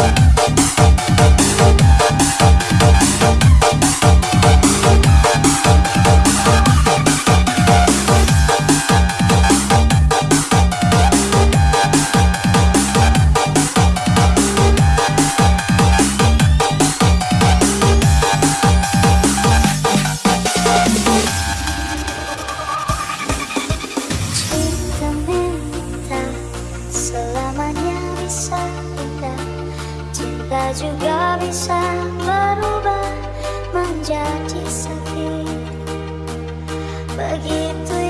Thank Juga bisa berubah menjadi sakit Begitu